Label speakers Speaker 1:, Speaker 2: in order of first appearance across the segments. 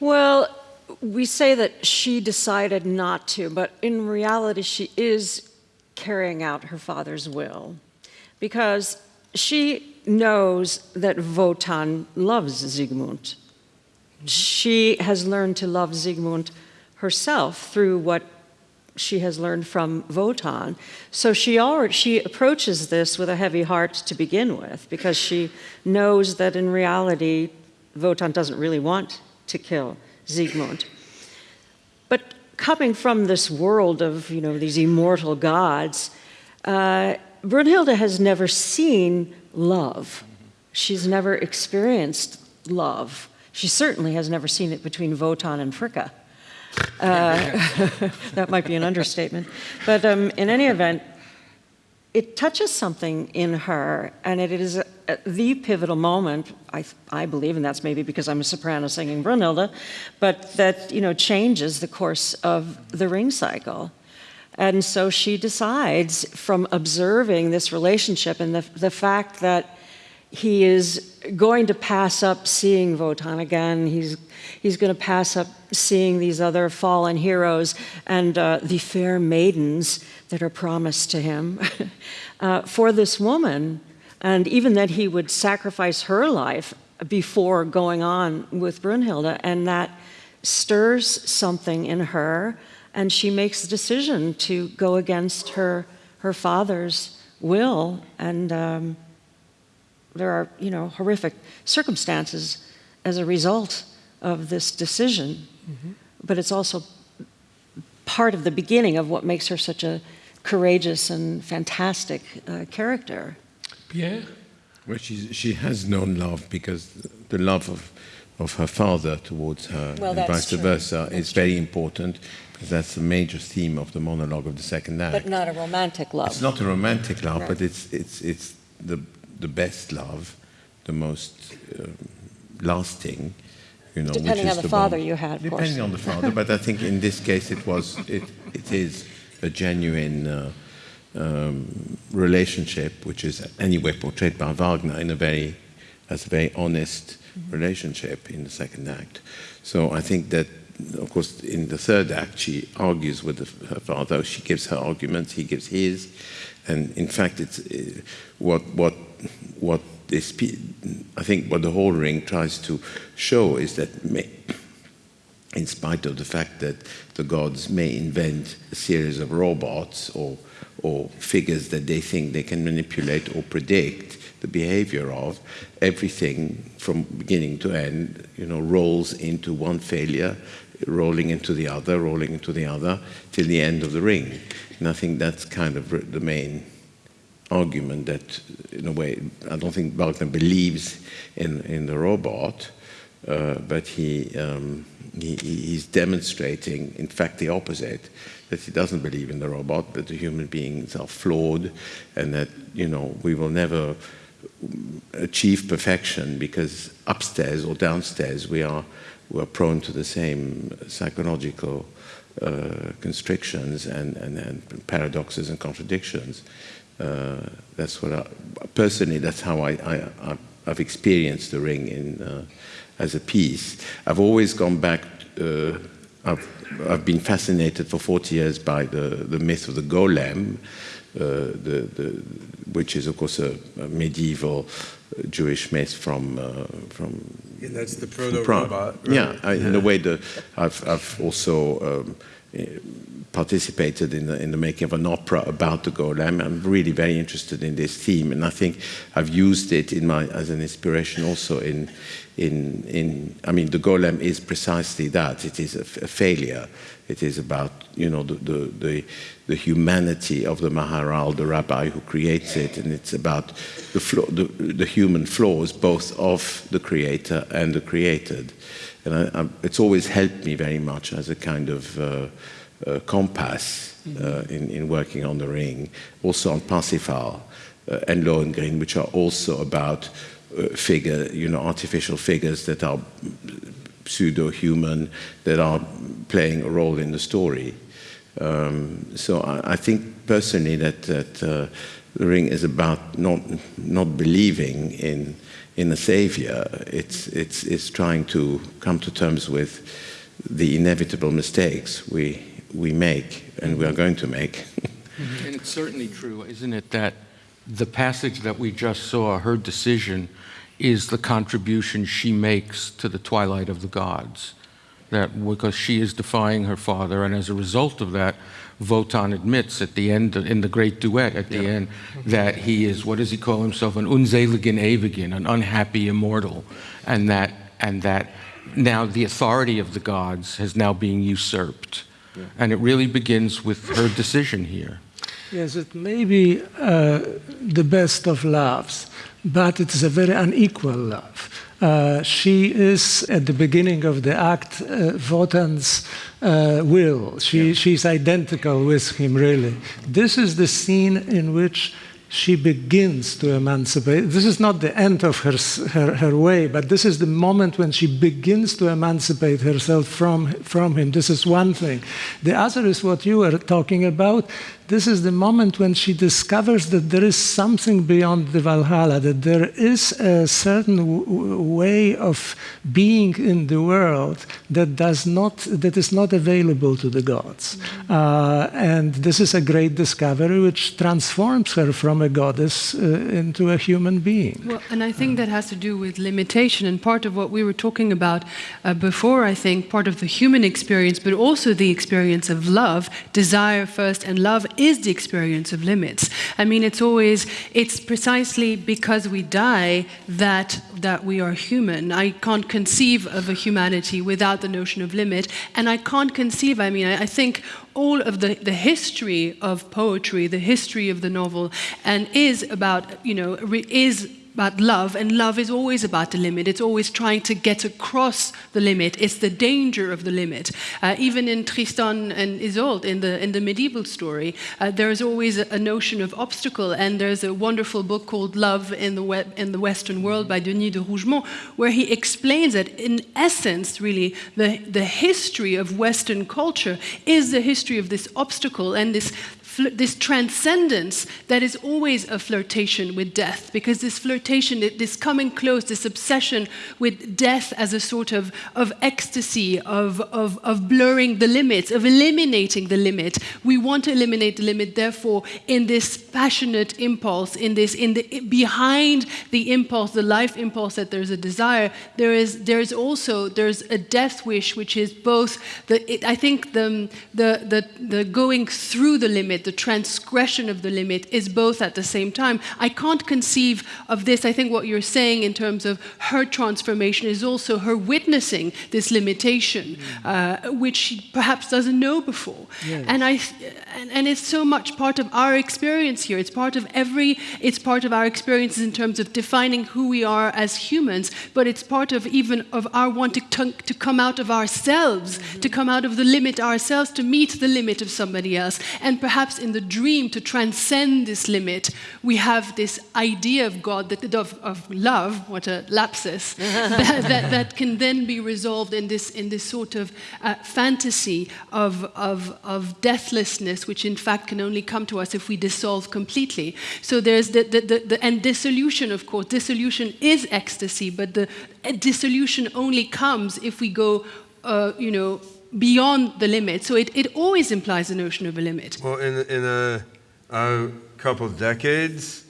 Speaker 1: Well, we say that she decided not to, but in reality, she is carrying out her father's will because she knows that Wotan loves Siegmund. She has learned to love Siegmund herself through what she has learned from Wotan. So she already she approaches this with a heavy heart to begin with because she knows that in reality Wotan doesn't really want to kill Siegmund. But coming from this world of you know these immortal gods, uh, Brunhilde has never seen love. She's never experienced love. She certainly has never seen it between Wotan and Fricka. Uh, that might be an understatement. But um, in any event, it touches something in her, and it is the pivotal moment, I, I believe, and that's maybe because I'm a soprano singing Brunhilde, but that you know changes the course of the ring cycle. And so she decides from observing this relationship and the, the fact that he is going to pass up seeing Wotan again. He's, he's going to pass up seeing these other fallen heroes and uh, the fair maidens that are promised to him uh, for this woman. And even that he would sacrifice her life before going on with Brunhilde. And that stirs something in her. And she makes the decision to go against her, her father's will. And um, there are, you know, horrific circumstances as a result of this decision. Mm -hmm. But it's also part of the beginning of what makes her such a courageous and fantastic uh, character.
Speaker 2: Pierre?
Speaker 3: Well, she's, she has known love because the love of, of her father towards her
Speaker 1: well,
Speaker 3: and vice
Speaker 1: true.
Speaker 3: versa
Speaker 1: that's
Speaker 3: is true. very important because that's the major theme of the monologue of the second act.
Speaker 1: But not a romantic love.
Speaker 3: It's not a romantic love, right. but it's, it's, it's the the best love, the most uh, lasting. You know,
Speaker 1: depending on the,
Speaker 3: the
Speaker 1: father
Speaker 3: bond.
Speaker 1: you had,
Speaker 3: depending
Speaker 1: course.
Speaker 3: on the father. but I think in this case it was it it is a genuine uh, um, relationship, which is anyway portrayed by Wagner in a very as a very honest mm -hmm. relationship in the second act. So I think that of course, in the third act, she argues with the, her father. She gives her arguments, he gives his, and in fact, it's uh, what what what this, I think what the whole ring tries to show is that in spite of the fact that the gods may invent a series of robots or, or figures that they think they can manipulate or predict the behavior of, everything from beginning to end, you know, rolls into one failure, rolling into the other, rolling into the other, till the end of the ring. And I think that's kind of the main argument that, in a way, I don't think Wagner believes in, in the robot, uh, but he, um, he, he's demonstrating, in fact, the opposite, that he doesn't believe in the robot, that the human beings are flawed, and that, you know, we will never achieve perfection because upstairs or downstairs we are, we are prone to the same psychological uh, constrictions and, and, and paradoxes and contradictions. Uh, that's what I, personally, that's how I, I, have experienced the ring in, uh, as a piece. I've always gone back, uh, I've, I've been fascinated for 40 years by the, the myth of the golem, uh, the, the, which is of course a, a medieval Jewish myth from uh, from.
Speaker 4: Yeah, that's the proto robot. Right?
Speaker 3: Yeah, I, in a way, the, I've I've also um, participated in the, in the making of an opera about the golem. I'm really very interested in this theme, and I think I've used it in my as an inspiration also in in in. I mean, the golem is precisely that. It is a, a failure. It is about you know the, the the, the humanity of the Maharal, the rabbi who creates it, and it's about the, the, the human flaws both of the creator and the created. And I, I, it's always helped me very much as a kind of uh, uh, compass uh, in, in working on the ring, also on Parsifal uh, and Lohengrin, which are also about figure, you know, artificial figures that are pseudo-human, that are playing a role in the story. Um, so I, I, think personally that, that uh, the ring is about not, not believing in, in a savior. It's, it's, it's trying to come to terms with the inevitable mistakes we, we make and we are going to make.
Speaker 2: and it's certainly true, isn't it, that the passage that we just saw, her decision, is the contribution she makes to the twilight of the gods. That because she is defying her father, and as a result of that, Wotan admits at the end, in the great duet at the yeah. end, that he is, what does he call himself, an unseligen ewigen, an unhappy immortal, and that, and that now the authority of the gods has now been usurped. Yeah. And it really begins with her decision here.
Speaker 5: Yes, it may be uh, the best of loves, but it is a very unequal love. Uh, she is at the beginning of the act uh, Wotan's uh, will. She, yeah. She's identical with him, really. This is the scene in which she begins to emancipate. This is not the end of her, her, her, way, but this is the moment when she begins to emancipate herself from, from him. This is one thing. The other is what you were talking about this is the moment when she discovers that there is something beyond the Valhalla, that there is a certain way of being in the world that does not, that is not available to the gods. Mm-hmm. Uh, and this is a great discovery which transforms her from a goddess uh, into a human being.
Speaker 6: Well, and I think that has to do with limitation. And part of what we were talking about uh, before, I think, part of the human experience, but also the experience of love, desire first, and love is the experience of limits. I mean, it's always, it's precisely because we die that, that we are human. I can't conceive of a humanity without the notion of limit. And I can't conceive, I mean, I, I think all of the, the history of poetry, the history of the novel, and is about, you know, is about love, and love is always about the limit. It's always trying to get across the limit. It's the danger of the limit. Uh, even in Tristan and Isolde, in the, in the medieval story, uh, there's always a, a, notion of obstacle, and there's a wonderful book called Love in the, we in the Western World by Denis de Rougemont, where he explains that, in essence, really, the, the history of Western culture is the history of this obstacle and this this transcendence that is always a flirtation with death, because this flirtation, this coming close, this obsession with death as a sort of, of ecstasy, of, of, of blurring the limits, of eliminating the limit. We want to eliminate the limit, therefore, in this passionate impulse, in this, in the, behind the impulse, the life impulse that there's a desire, there is, there is also, there's a death wish, which is both, the, it, I think the, the, the, the going through the limit, the transgression of the limit is both at the same time. I can't conceive of this. I think what you're saying in terms of her transformation is also her witnessing this limitation, uh, which she perhaps doesn't know before. Yes. And, I, and, and it's so much part of our experience here. It's part of every, it's part of our experiences in terms of defining who we are as humans, but it's part of even of our wanting to, to come out of ourselves, mm -hmm. to come out of the limit ourselves, to meet the limit of somebody else. And perhaps in the dream to transcend this limit, we have this idea of God, that, of, of love, what a lapsus, that, that, that, can then be resolved in this, in this sort of uh, fantasy of, of, of deathlessness, which in fact can only come to us if we dissolve completely. So there's the, the, the, the and dissolution, of course, dissolution is ecstasy, but the dissolution only comes if we go, uh, you know, beyond the limit. So it, it always implies a notion of a limit.
Speaker 4: Well, in, in a, a couple of decades,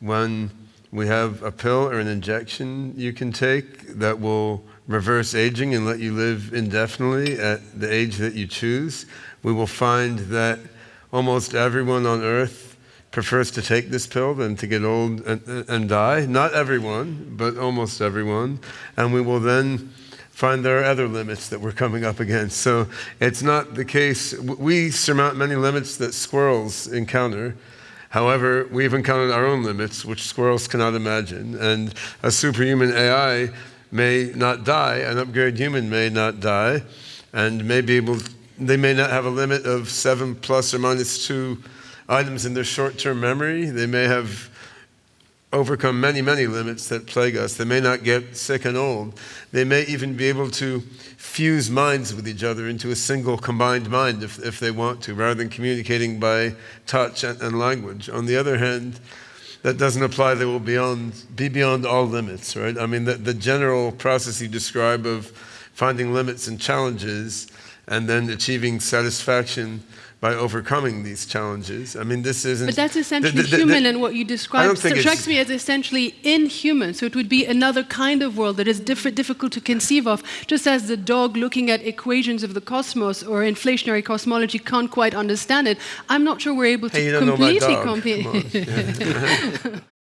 Speaker 4: when we have a pill or an injection you can take that will reverse aging and let you live indefinitely at the age that you choose, we will find that almost everyone on earth prefers to take this pill than to get old and, and die. Not everyone, but almost everyone. And we will then find there are other limits that we're coming up against. So it's not the case. We surmount many limits that squirrels encounter. However, we've encountered our own limits, which squirrels cannot imagine. And a superhuman AI may not die, an upgraded human may not die, and may be able, they may not have a limit of seven plus or minus two items in their short term memory. They may have overcome many, many limits that plague us. They may not get sick and old. They may even be able to fuse minds with each other into a single combined mind if, if they want to, rather than communicating by touch and, and language. On the other hand, that doesn't apply. They will beyond, be beyond all limits, right? I mean, the, the general process you describe of finding limits and challenges and then achieving satisfaction by overcoming these challenges. I mean, this isn't.
Speaker 6: But that's essentially
Speaker 4: the-
Speaker 6: human, and what you
Speaker 4: I don't
Speaker 6: described
Speaker 4: think
Speaker 6: strikes me as essentially inhuman. So it would be another kind of world that is diff- difficult to conceive of, just as the dog looking at equations of the cosmos or inflationary cosmology can't quite understand it. I'm not sure we're able to
Speaker 4: Hey,
Speaker 6: completely
Speaker 4: dog.
Speaker 6: compre-
Speaker 4: Come on.